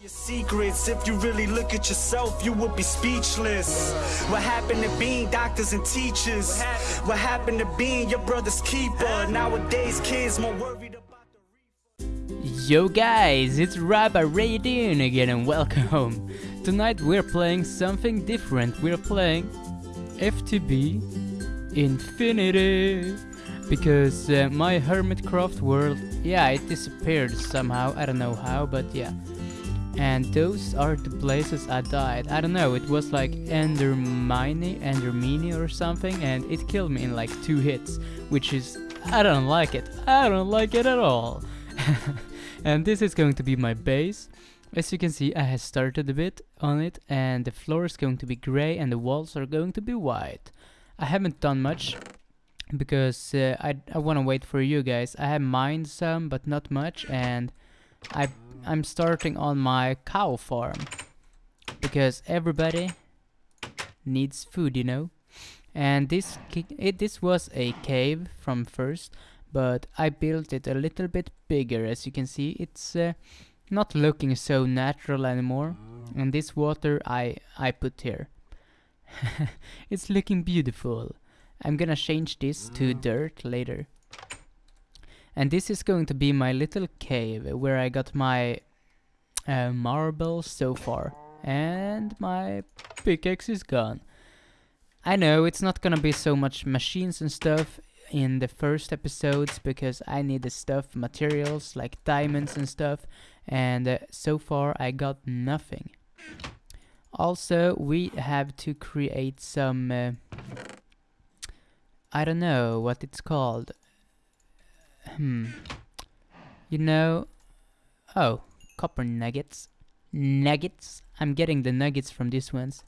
your secrets. If you really look at yourself, you would be speechless. What happened to being doctors and teachers? What happened to being your brother's keeper? Nowadays, kids more worried about the Yo guys, it's Rabba Raydoon again and welcome. home. Tonight we're playing something different. We're playing FTB Infinity. Because uh, my Hermitcraft world, yeah, it disappeared somehow. I don't know how, but yeah. And those are the places I died. I don't know, it was like Endermine, Endermini or something, and it killed me in like two hits, which is, I don't like it. I don't like it at all. and this is going to be my base. As you can see, I have started a bit on it, and the floor is going to be gray, and the walls are going to be white. I haven't done much because uh, I I want to wait for you guys. I have mined some, but not much, and I I'm starting on my cow farm because everybody needs food, you know. And this it this was a cave from first, but I built it a little bit bigger. As you can see, it's uh, not looking so natural anymore. And this water I I put here. it's looking beautiful. I'm gonna change this to dirt later. And this is going to be my little cave where I got my uh, marble so far. And my pickaxe is gone. I know it's not gonna be so much machines and stuff in the first episodes because I need the stuff, materials like diamonds and stuff. And uh, so far I got nothing. Also, we have to create some... Uh, I don't know what it's called. Hmm. You know... Oh, copper nuggets. Nuggets. I'm getting the nuggets from these ones.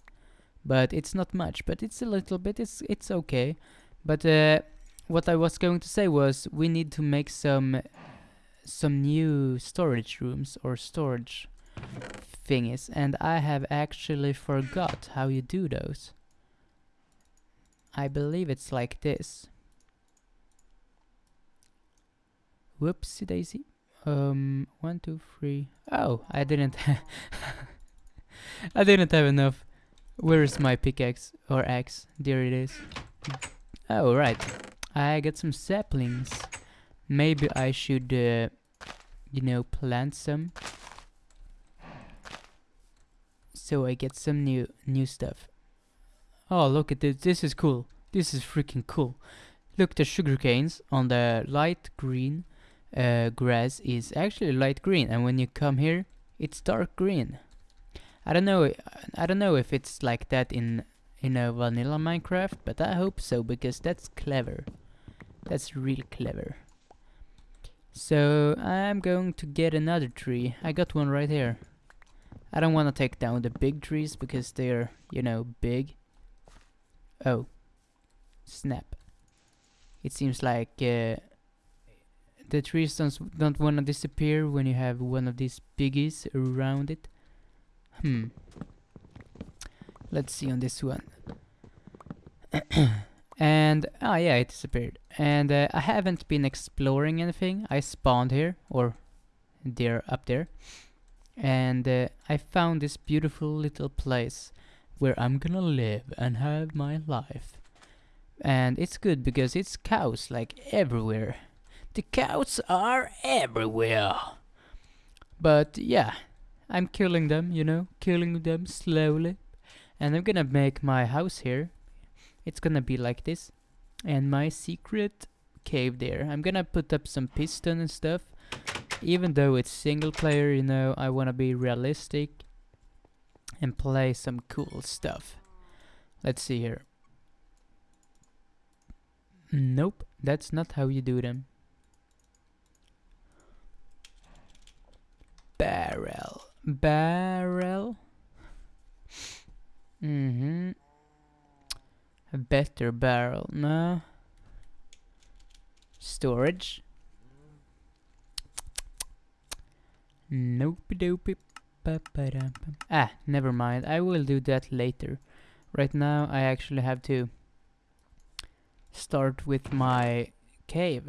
But it's not much, but it's a little bit, it's it's okay. But uh, what I was going to say was we need to make some some new storage rooms or storage thingies and I have actually forgot how you do those. I believe it's like this. Whoopsie daisy. Um, one, two, three. Oh, I didn't. I didn't have enough. Where is my pickaxe or axe? There it is. Oh, right. I got some saplings. Maybe I should, uh, you know, plant some. So I get some new new stuff. Oh, look at this. This is cool. This is freaking cool. Look, the sugar canes on the light green uh, grass is actually light green, and when you come here, it's dark green. I don't know. I don't know if it's like that in in a vanilla Minecraft, but I hope so because that's clever. That's real clever. So I'm going to get another tree. I got one right here. I don't want to take down the big trees because they're, you know, big. Oh. Snap. It seems like uh, the trees don't, don't want to disappear when you have one of these piggies around it. Hmm. Let's see on this one. and, ah yeah, it disappeared. And uh, I haven't been exploring anything. I spawned here, or there, up there. And uh, I found this beautiful little place where I'm gonna live and have my life. And it's good because it's cows like everywhere. The cows are everywhere. But yeah, I'm killing them, you know, killing them slowly. And I'm gonna make my house here. It's gonna be like this. And my secret cave there. I'm gonna put up some piston and stuff. Even though it's single player, you know, I wanna be realistic and play some cool stuff. Let's see here. Nope, that's not how you do them. Barrel. Barrel. Mm-hmm. A better barrel, no. Storage. Nope dope. Ah, never mind. I will do that later. Right now I actually have to start with my cave.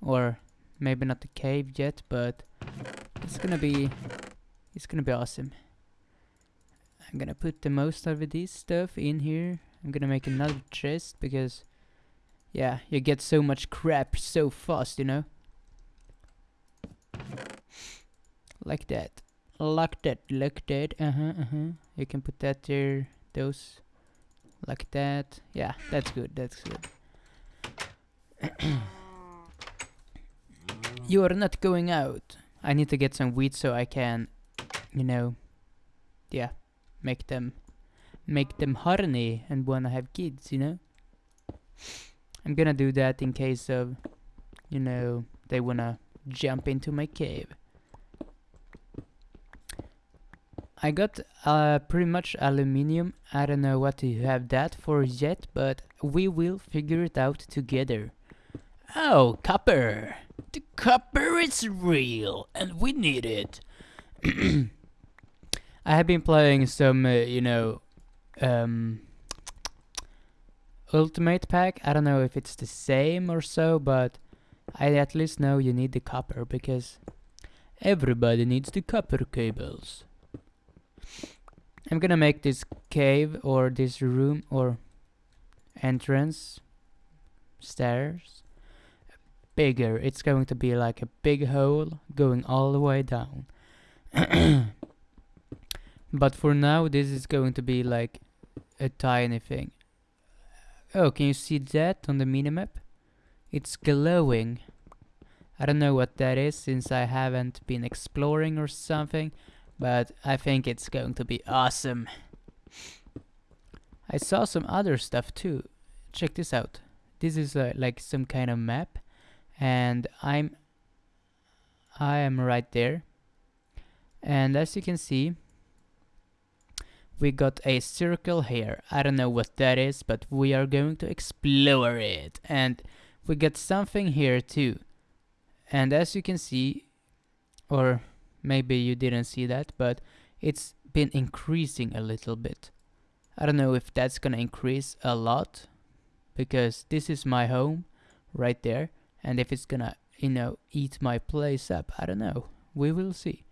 Or maybe not the cave yet, but It's gonna be it's gonna be awesome. I'm gonna put the most of this stuff in here. I'm gonna make another chest because yeah, you get so much crap so fast, you know? Like that. Like that, like that, uh-huh, uh-huh. You can put that there, those, like that. Yeah, that's good, that's good. you are not going out. I need to get some wheat so I can, you know, yeah, make them, make them horny and wanna have kids, you know? I'm gonna do that in case of, you know, they wanna jump into my cave. I got uh, pretty much aluminium. I don't know what to have that for yet, but we will figure it out together. Oh, copper! The copper is real, and we need it. I have been playing some, uh, you know, um, Ultimate Pack. I don't know if it's the same or so, but I at least know you need the copper because everybody needs the copper cables. I'm gonna make this cave or this room or entrance stairs bigger. It's going to be like a big hole going all the way down. but for now this is going to be like a tiny thing. Oh, can you see that on the minimap? It's glowing. I don't know what that is since I haven't been exploring or something, but I think it's going to be awesome. I saw some other stuff too. Check this out. This is uh, like some kind of map and I'm I am right there. And as you can see, we got a circle here. I don't know what that is, but we are going to explore it. And we got something here too. And as you can see, or maybe you didn't see that, but it's been increasing a little bit. I don't know if that's gonna increase a lot, because this is my home right there, and if it's gonna, you know, eat my place up, I don't know. We will see.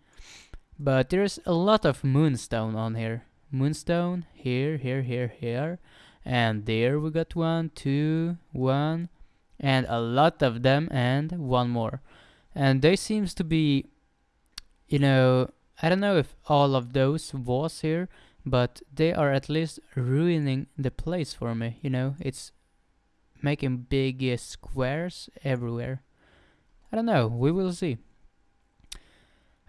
But there's a lot of moonstone on here. Moonstone, here, here, here, here. And there we got one, two, one, and a lot of them, and one more. And they seems to be you know, I don't know if all of those was here, but they are at least ruining the place for me, you know, it's making big uh, squares everywhere. I don't know, we will see.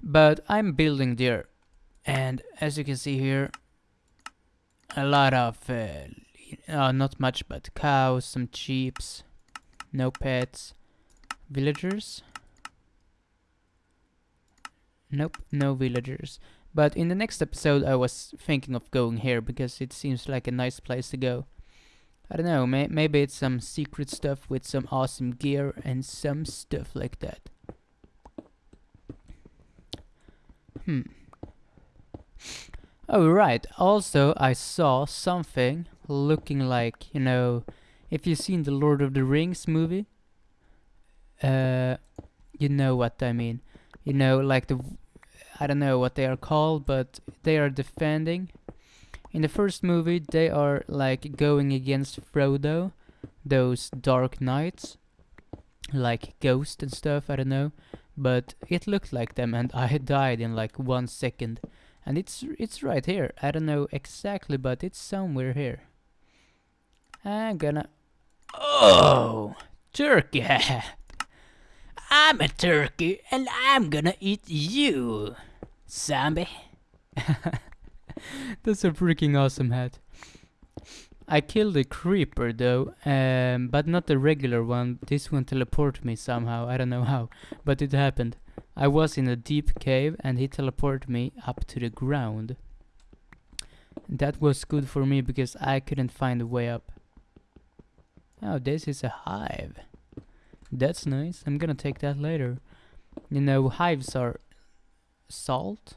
But I'm building there, and as you can see here, a lot of, uh, uh, not much, but cows, some sheep, no pets, villagers, Nope, no villagers. But in the next episode I was thinking of going here because it seems like a nice place to go. I don't know, may maybe it's some secret stuff with some awesome gear and some stuff like that. Hmm. Oh right, also I saw something looking like, you know, if you've seen the Lord of the Rings movie, uh, you know what I mean you know, like the, I don't know what they are called, but they are defending. In the first movie, they are like going against Frodo, those dark knights, like Ghost and stuff, I don't know. But it looked like them and I died in like one second. And it's it's right here. I don't know exactly, but it's somewhere here. I'm gonna... Oh! Turkey! I'm a turkey and I'm gonna eat you, zombie. That's a freaking awesome hat. I killed a creeper though, um, but not the regular one. This one teleported me somehow, I don't know how, but it happened. I was in a deep cave and he teleported me up to the ground. That was good for me because I couldn't find a way up. Oh, this is a hive. That's nice. I'm gonna take that later. You know, hives are salt.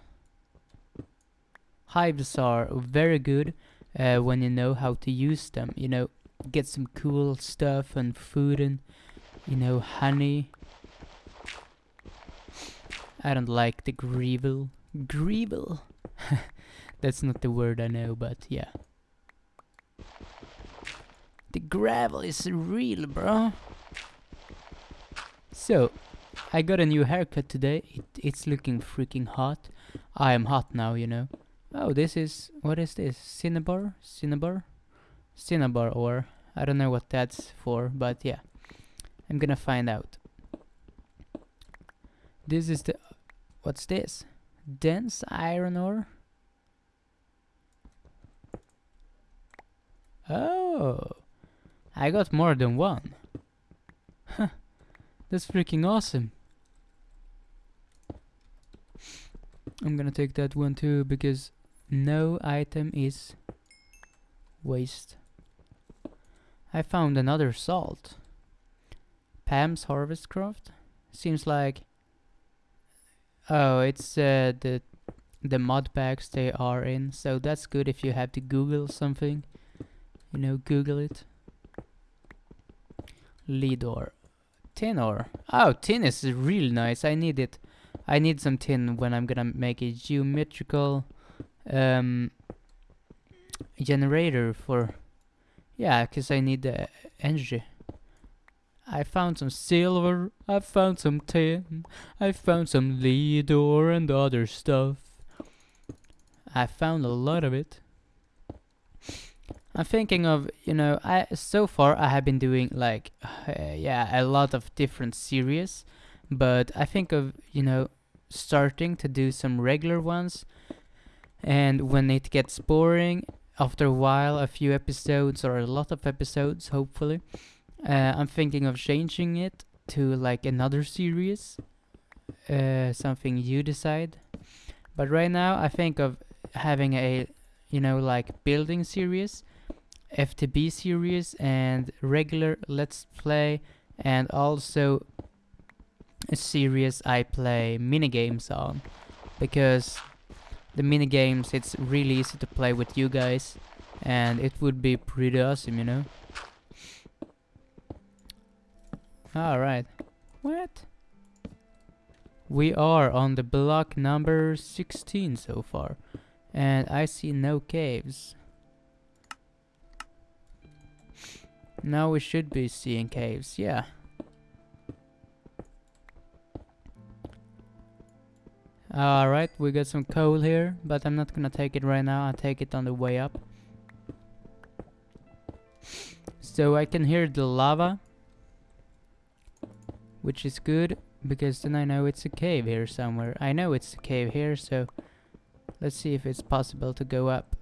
Hives are very good uh, when you know how to use them. You know, get some cool stuff and food and, you know, honey. I don't like the gravel. Gravel. That's not the word I know, but yeah. The gravel is real, bro. So, I got a new haircut today. It, it's looking freaking hot. I am hot now, you know. Oh, this is what is this? Cinnabar? Cinnabar? Cinnabar ore. I don't know what that's for, but yeah. I'm gonna find out. This is the what's this? Dense iron ore? Oh, I got more than one. That's freaking awesome. I'm gonna take that one too because no item is waste. I found another salt. Pam's Harvest Craft? Seems like... Oh, it's uh, the the mod packs they are in, so that's good if you have to Google something. You know, Google it. Lead ore. Tin ore. Oh, tin is real nice. I need it. I need some tin when I'm gonna make a geometrical um, generator for... Yeah, because I need the energy. I found some silver, I found some tin, I found some lead ore and other stuff. I found a lot of it. I'm thinking of, you know, I so far I have been doing like, uh, yeah, a lot of different series, but I think of, you know, starting to do some regular ones, and when it gets boring, after a while, a few episodes or a lot of episodes, hopefully, uh, I'm thinking of changing it to like another series, uh, something you decide. But right now, I think of having a, you know, like building series, FTB series, and regular Let's Play, and also a series I play minigames on, because the minigames it's really easy to play with you guys, and it would be pretty awesome, you know. Alright. What? We are on the block number 16 so far. And I see no caves. Now we should be seeing caves, yeah. Alright, we got some coal here, but I'm not gonna take it right now, I'll take it on the way up. So I can hear the lava which is good because then I know it's a cave here somewhere. I know it's a cave here, so let's see if it's possible to go up.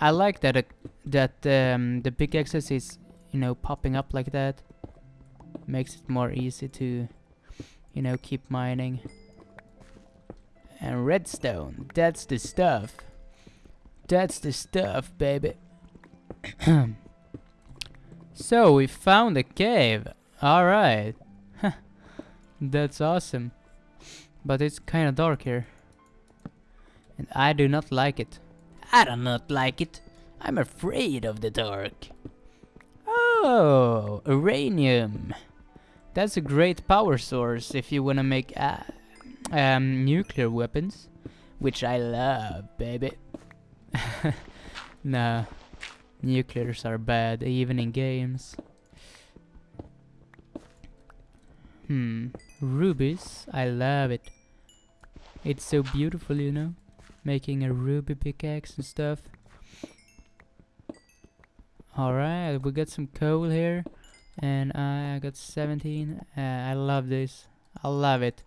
I like that uh, that um, the pickaxes is, you know, popping up like that. Makes it more easy to, you know, keep mining. And redstone, that's the stuff. That's the stuff, baby. So, we found a cave. Alright. That's awesome. But it's kinda dark here. And I do not like it. I do not like it. I'm afraid of the dark. Oh, uranium. That's a great power source if you wanna make uh, um, nuclear weapons. Which I love, baby. nah. Nuclears are bad, even in games. Hmm, rubies, I love it. It's so beautiful, you know? Making a ruby pickaxe and stuff. Alright, we got some coal here. And I got 17. Uh, I love this. I love it.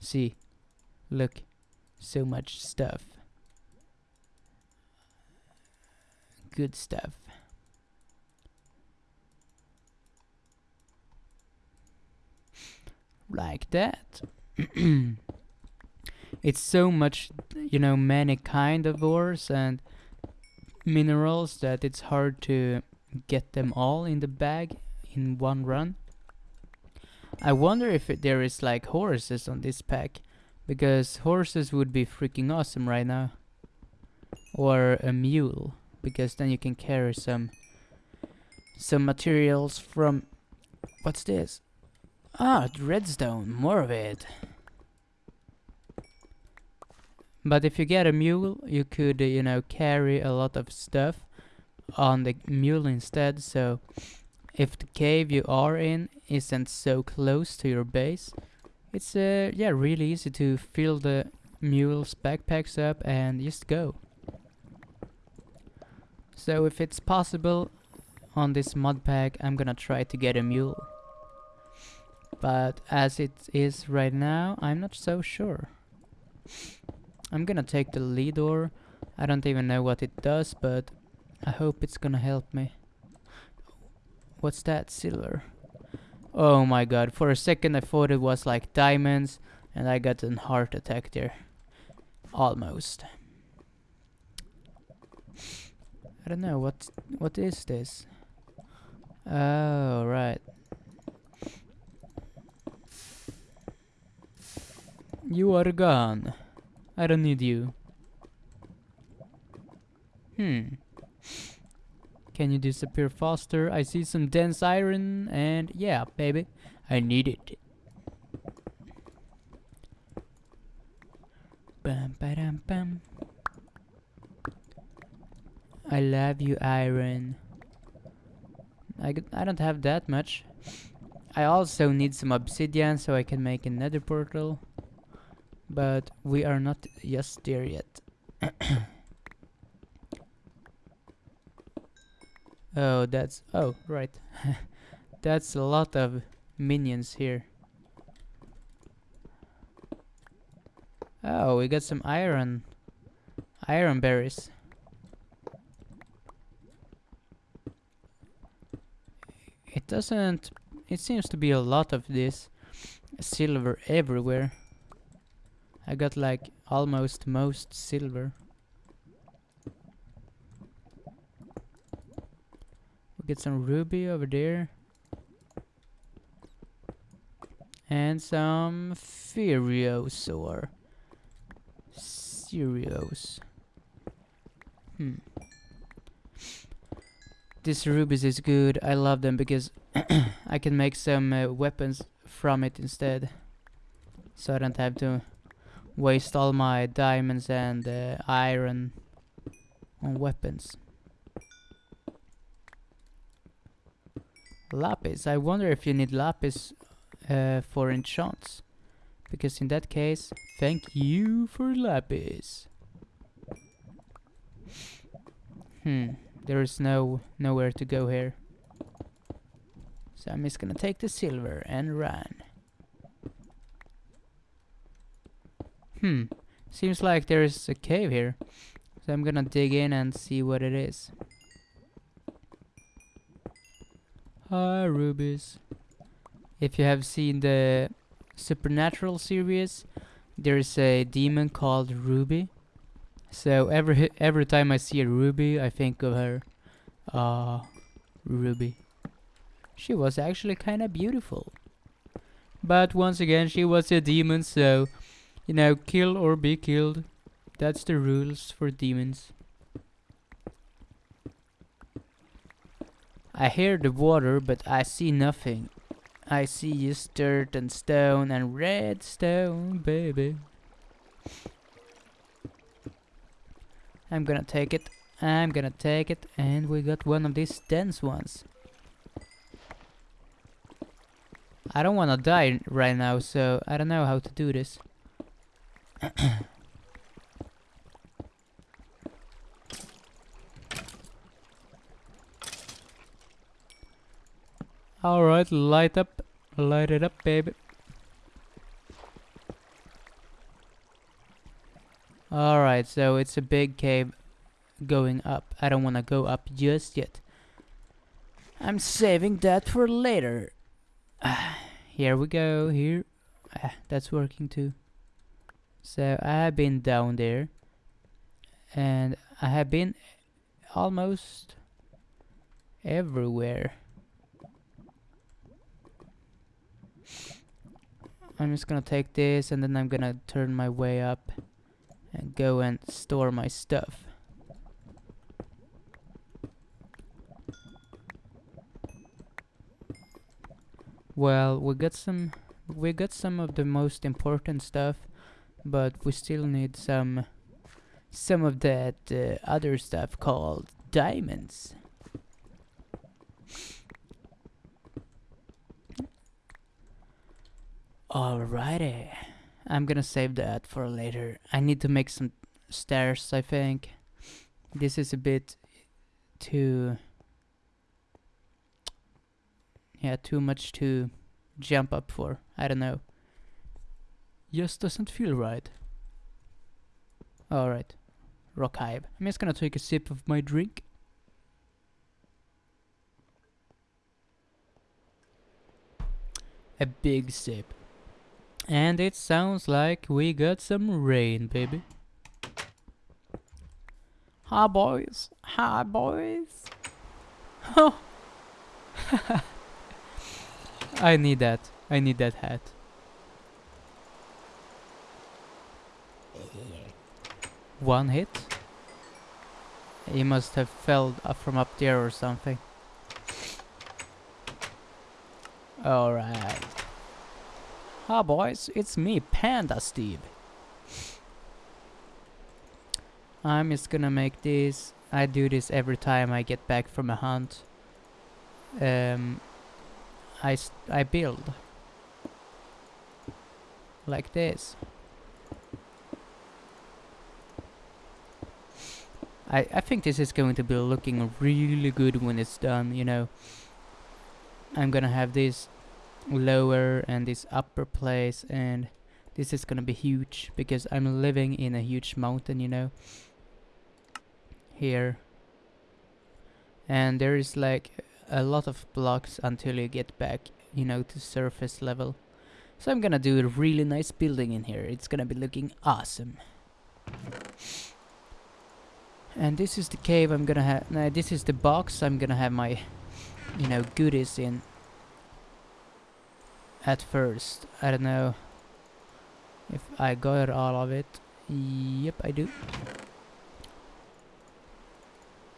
See, look, so much stuff. good stuff. Like that. it's so much, you know, many kind of ores and minerals that it's hard to get them all in the bag in one run. I wonder if it, there is like horses on this pack, because horses would be freaking awesome right now. Or a mule because then you can carry some some materials from what's this Ah, redstone, more of it. But if you get a mule, you could, uh, you know, carry a lot of stuff on the mule instead. So, if the cave you are in isn't so close to your base, it's uh, yeah really easy to fill the mule's backpacks up and just go. So if it's possible on this mod pack, I'm gonna try to get a mule. But as it is right now, I'm not so sure. I'm gonna take the lead ore. I don't even know what it does, but I hope it's gonna help me. What's that? Silver. Oh my god, for a second I thought it was like diamonds and I got a heart attack there. Almost. I don't know, what what is this? Oh, right. You are gone. I don't need you. Hmm. Can you disappear faster? I see some dense iron and yeah, baby, I need it. Bum, ba-dum, bum. I love you, iron. I, I don't have that much. I also need some obsidian so I can make a nether portal. But we are not just there yet. oh, that's... Oh, right. that's a lot of minions here. Oh, we got some iron. Iron berries. It doesn't... It seems to be a lot of this silver everywhere. I got like almost most silver. Get some ruby over there. And some Furios or Serios. Hmm. This rubies is good. I love them because I can make some uh, weapons from it instead. So I don't have to waste all my diamonds and uh, iron on weapons. Lapis. I wonder if you need lapis uh, for enchants. Because in that case, thank you for lapis. Hmm, there is no nowhere to go here. So I'm just gonna take the silver and run. Hmm, seems like there's a cave here. So I'm gonna dig in and see what it is. Hi, rubies. If you have seen the Supernatural series, there's a demon called Ruby. So every every time I see a Ruby, I think of her. Ah, Ruby. She was actually kind of beautiful. But once again, she was a demon, so you know, kill or be killed. That's the rules for demons. I hear the water, but I see nothing. I see just dirt and stone and redstone, baby. I'm gonna take it. I'm gonna take it. And we got one of these dense ones. I don't wanna die right now, so I don't know how to do this. Alright, light up. Light it up, baby. Alright, so it's a big cave going up. I don't want to go up just yet. I'm saving that for later. here we go, here. Ah, that's working too. So I have been down there. And I have been almost everywhere. I'm just gonna take this and then I'm gonna turn my way up and go and store my stuff. Well, we got some we got some of the most important stuff, but we still need some some of that uh, other stuff called diamonds. Alrighty. I'm gonna save that for later. I need to make some stairs, I think. This is a bit too... Yeah, too much to jump up for. I don't know. Just doesn't feel right. Alright. Rock hive. I'm just gonna take a sip of my drink. A big sip. And it sounds like we got some rain, baby. Hi, boys. Hi, boys. Oh. I need that. I need that hat. One hit? He must have fell up from up there or something. Alright. Hi boys, it's me, Panda Steve. I'm just gonna make this. I do this every time I get back from a hunt. Um, I, I build. Like this. I, I think this is going to be looking really good when it's done, you know. I'm gonna have this lower and this upper place and this is gonna be huge because I'm living in a huge mountain, you know. Here. And there is like a lot of blocks until you get back, you know, to surface level. So I'm gonna do a really nice building in here. It's gonna be looking awesome. And this is the cave I'm gonna have, no, this is the box I'm gonna have my, you know, goodies in. At first. I don't know if I got all of it. Yep, I do.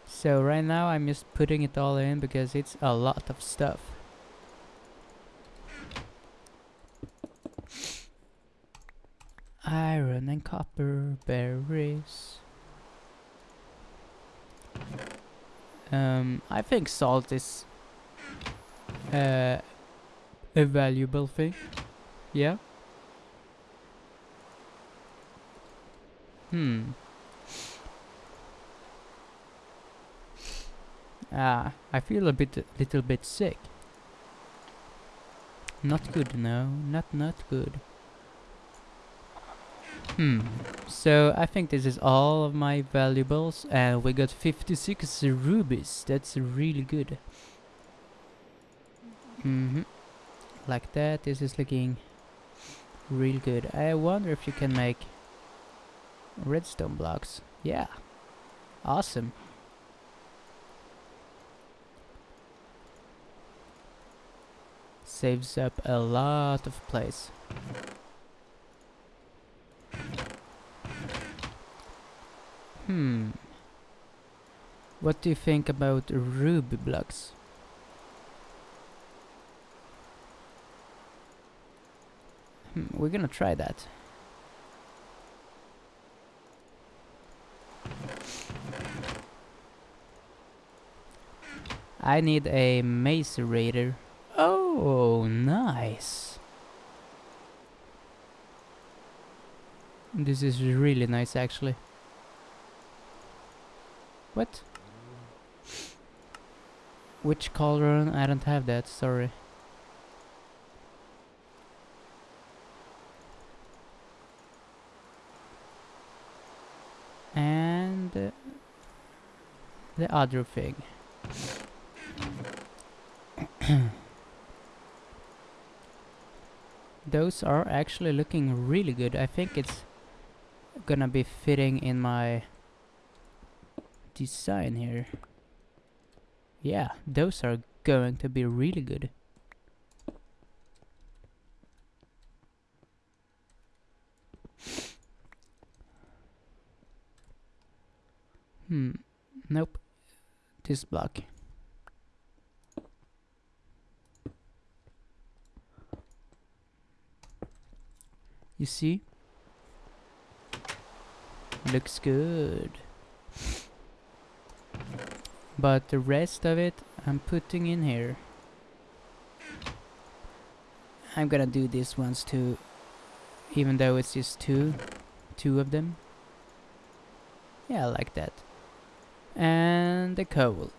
So right now I'm just putting it all in because it's a lot of stuff. Iron and copper berries. Um, I think salt is uh, a valuable thing. Yeah. Hmm. Ah, I feel a bit, little bit sick. Not good, no, not not good. Hmm. So I think this is all of my valuables, and we got 56 rubies. That's really good. Mm hmm Like that. This is looking real good. I wonder if you can make redstone blocks. Yeah. Awesome. Saves up a lot of place. Hmm. What do you think about ruby blocks? Hmm, we're gonna try that. I need a macerator. Oh, nice. This is really nice actually. What? Which cauldron? I don't have that, sorry. And uh, the other thing. Those are actually looking really good. I think it's gonna be fitting in my design here. Yeah, those are going to be really good. Hmm, nope, this block you see? Looks good. But the rest of it I'm putting in here. I'm gonna do these ones too even though it's just two two of them. Yeah I like that. And the coal.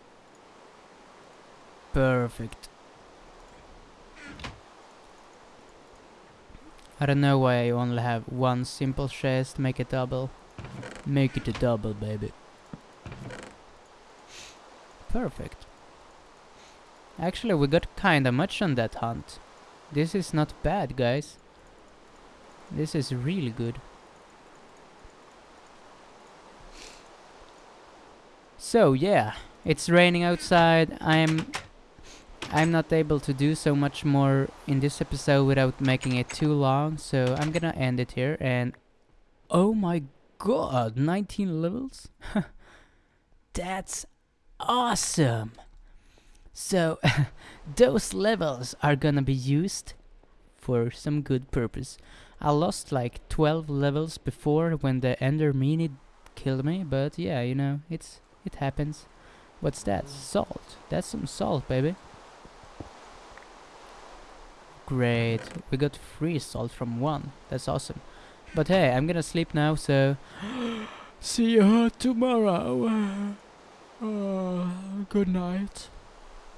Perfect. I don't know why I only have one simple chest, make it double. Make it a double, baby. Perfect. Actually, we got kinda much on that hunt. This is not bad, guys. This is really good. So, yeah. It's raining outside. I'm... I'm not able to do so much more in this episode without making it too long, so I'm gonna end it here and... Oh my god, 19 levels? That's awesome! So, those levels are gonna be used for some good purpose. I lost like 12 levels before when the Ender Mini killed me, but yeah, you know, it's it happens. What's that? Salt. That's some salt, baby. Great. We got free salt from one. That's awesome. But hey, I'm gonna sleep now, so... See you tomorrow. Uh, good night.